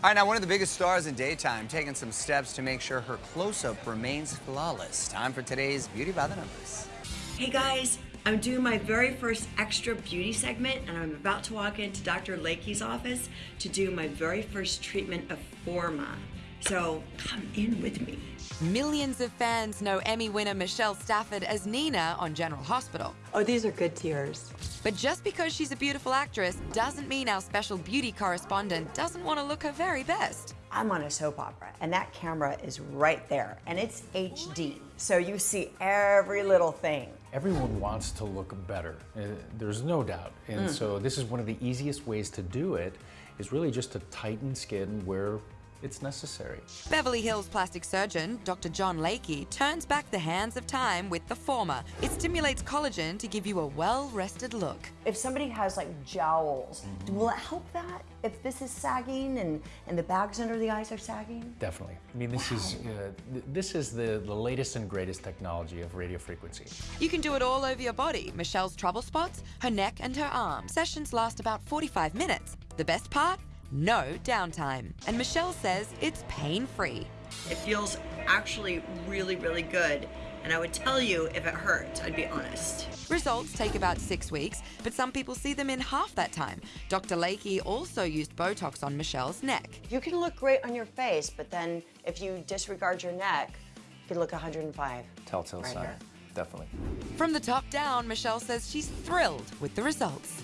All right, now one of the biggest stars in daytime taking some steps to make sure her close-up remains flawless. Time for today's Beauty by the Numbers. Hey guys, I'm doing my very first extra beauty segment and I'm about to walk into Dr. Layke's office to do my very first treatment of Forma. So come in with me. Millions of fans know Emmy winner Michelle Stafford as Nina on General Hospital. Oh, these are good tears. But just because she's a beautiful actress doesn't mean our special beauty correspondent doesn't want to look her very best. I'm on a soap opera and that camera is right there and it's HD. So you see every little thing. Everyone wants to look better, uh, there's no doubt. And so this is one of the easiest ways to do it is really just to tighten skin where it's necessary. Beverly Hills plastic surgeon Dr. John Layke turns back the hands of time with the Forma. It stimulates collagen to give you a well-rested look. If somebody has like jowls, will it help that? If this is sagging and, and the bags under the eyes are sagging? Definitely. I mean, this is uh, th- this is the, the latest and greatest technology of radio frequency. You can do it all over your body. Michelle's trouble spots, her neck and her arm. Sessions last about 45 minutes. The best part? No downtime. And Michelle says it's pain-free. It feels actually really, really good. And I would tell you if it hurt, I'd be honest. Results take about six weeks, but some people see them in half that time. Dr. Layke also used Botox on Michelle's neck. You can look great on your face, but then if you disregard your neck, you can look 105. Telltale Right sign. here. Definitely. From the top down, Michelle says she's thrilled with the results.